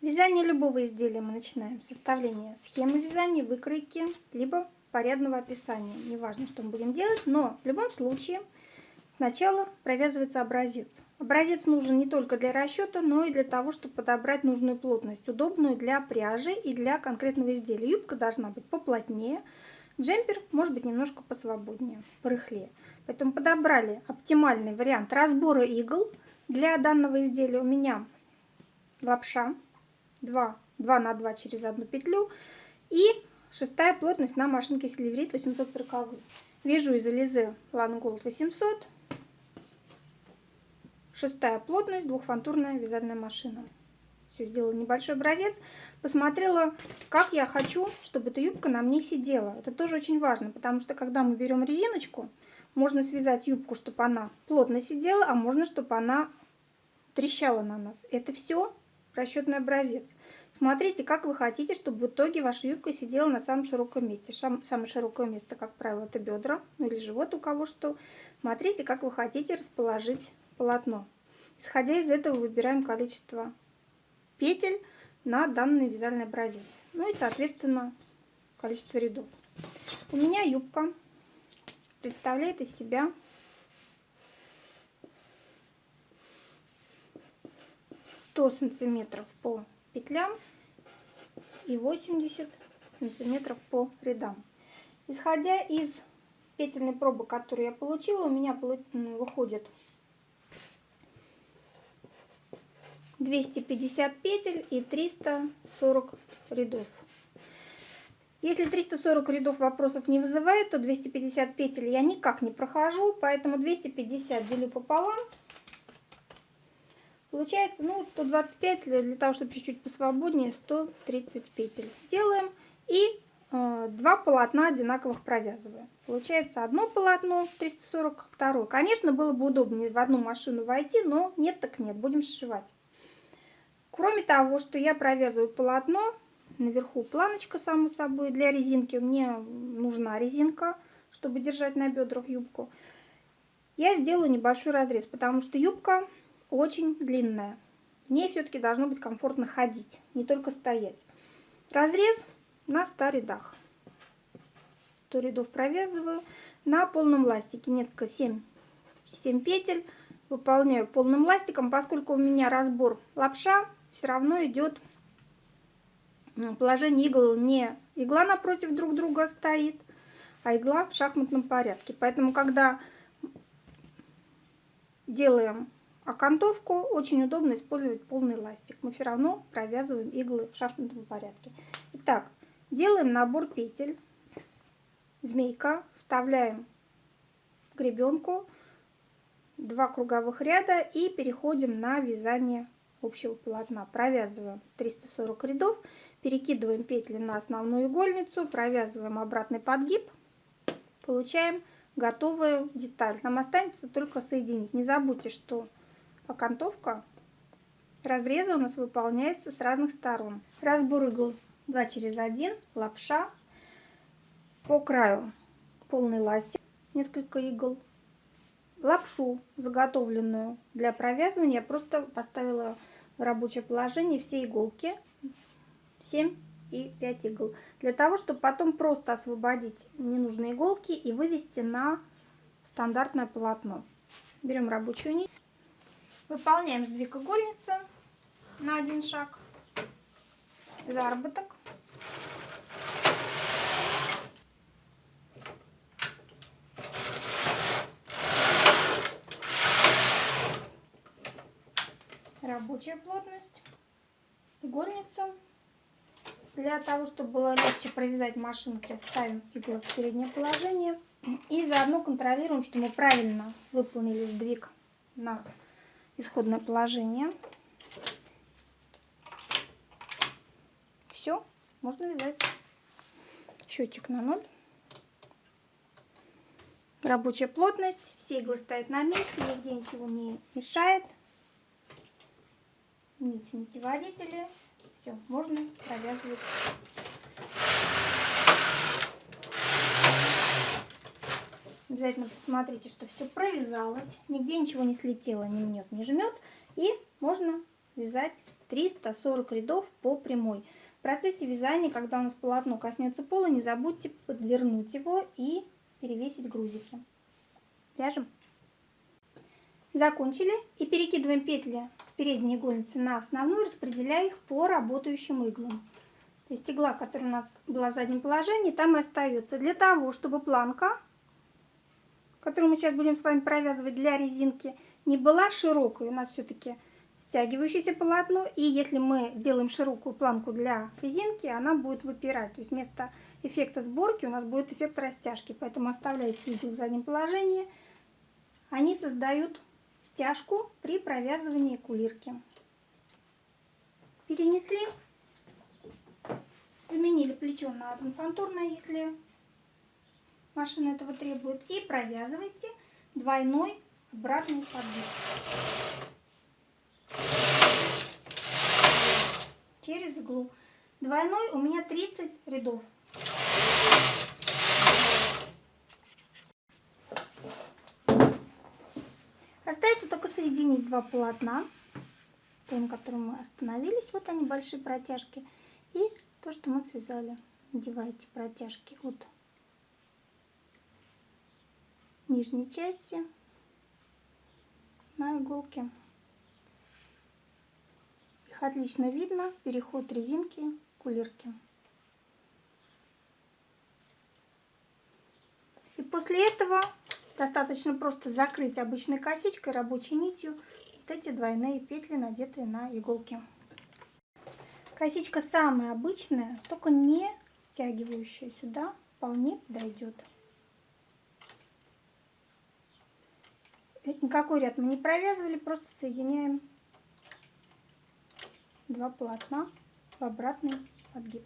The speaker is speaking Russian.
Вязание любого изделия мы начинаем с составления схемы вязания, выкройки, либо порядного описания. Неважно, что мы будем делать, но в любом случае сначала провязывается образец. Образец нужен не только для расчета, но и для того, чтобы подобрать нужную плотность, удобную для пряжи и для конкретного изделия. Юбка должна быть поплотнее, джемпер может быть немножко посвободнее, порыхлее. Поэтому подобрали оптимальный вариант разбора игл. Для данного изделия у меня лапша 2, 2 на 2 через одну петлю и шестая плотность на машинке Сильверит 840. Вяжу из Элизе Ланголд 800. Шестая плотность, двухфантурная вязальная машина. Все, сделала небольшой образец. Посмотрела, как я хочу, чтобы эта юбка на мне сидела. Это тоже очень важно, потому что когда мы берем резиночку, можно связать юбку, чтобы она плотно сидела, а можно, чтобы она трещала на нас. Это все расчетный образец. Смотрите, как вы хотите, чтобы в итоге ваша юбка сидела на самом широком месте. самое широкое место, как правило, это бедра, ну или живот у кого что. Смотрите, как вы хотите расположить полотно. Исходя из этого выбираем количество петель на данный вязальный образец. Ну и, соответственно, количество рядов. У меня юбка представляет из себя 100 сантиметров по петлям и 80 сантиметров по рядам. Исходя из петельной пробы, которую я получила, у меня выходит 250 петель и 340 рядов. Если 340 рядов вопросов не вызывает, то 250 петель я никак не прохожу, поэтому 250 делю пополам Получается, ну вот 125 для, для того, чтобы чуть-чуть посвободнее, 130 петель. Делаем и э, два полотна одинаковых провязываем. Получается одно полотно 340, второе. Конечно, было бы удобнее в одну машину войти, но нет так нет, будем сшивать. Кроме того, что я провязываю полотно, наверху планочка, само собой, для резинки. Мне нужна резинка, чтобы держать на бедрах юбку. Я сделаю небольшой разрез, потому что юбка очень длинная. В ней все-таки должно быть комфортно ходить, не только стоять. Разрез на 100 рядах. 100 рядов провязываю на полном ластике. Несколько 7, 7 петель выполняю полным ластиком, поскольку у меня разбор лапша, все равно идет положение игл не игла напротив друг друга стоит, а игла в шахматном порядке. Поэтому, когда делаем окантовку очень удобно использовать полный ластик. Мы все равно провязываем иглы в шахматном порядке. Итак, делаем набор петель. Змейка. Вставляем гребенку. Два круговых ряда и переходим на вязание общего полотна. Провязываем 340 рядов, перекидываем петли на основную игольницу, провязываем обратный подгиб, получаем готовую деталь. Нам останется только соединить. Не забудьте, что окантовка разреза у нас выполняется с разных сторон. Разбор игл 2 через 1, лапша. По краю полный ластик, несколько игл. Лапшу, заготовленную для провязывания, я просто поставила в рабочее положение все иголки. 7 и 5 игл. Для того, чтобы потом просто освободить ненужные иголки и вывести на стандартное полотно. Берем рабочую нить. Выполняем сдвиг игольницы на один шаг. Заработок. Рабочая плотность. Игольница. Для того, чтобы было легче провязать машинки, ставим иглы в среднее положение. И заодно контролируем, что мы правильно выполнили сдвиг на исходное положение. Все, можно вязать. Счетчик на ноль. Рабочая плотность. Все иглы стоят на месте, нигде ничего не мешает. Нити, нитеводители. Все, можно провязывать Обязательно посмотрите, что все провязалось, нигде ничего не слетело, не мнет, не жмет. И можно вязать 340 рядов по прямой. В процессе вязания, когда у нас полотно коснется пола, не забудьте подвернуть его и перевесить грузики. Вяжем. Закончили и перекидываем петли с передней игольницы на основную, распределяя их по работающим иглам. То есть игла, которая у нас была в заднем положении, там и остается. Для того, чтобы планка, которую мы сейчас будем с вами провязывать для резинки, не была широкой. У нас все-таки стягивающееся полотно. И если мы делаем широкую планку для резинки, она будет выпирать. То есть вместо эффекта сборки у нас будет эффект растяжки. Поэтому оставляйте иглы в заднем положении. Они создают стяжку при провязывании кулирки. Перенесли, заменили плечо на однофантурное, если машина этого требует. И провязывайте двойной обратный подбор. Через иглу. Двойной у меня 30 рядов. Остается только соединить два полотна, то, на котором мы остановились. Вот они, большие протяжки. И то, что мы связали. Надеваете протяжки от нижней части на иголке. Их отлично видно, переход резинки к кулирке. И после этого достаточно просто закрыть обычной косичкой, рабочей нитью вот эти двойные петли, надетые на иголки. Косичка самая обычная, только не стягивающая сюда, вполне подойдет. Никакой ряд мы не провязывали, просто соединяем два полотна в обратный подгиб.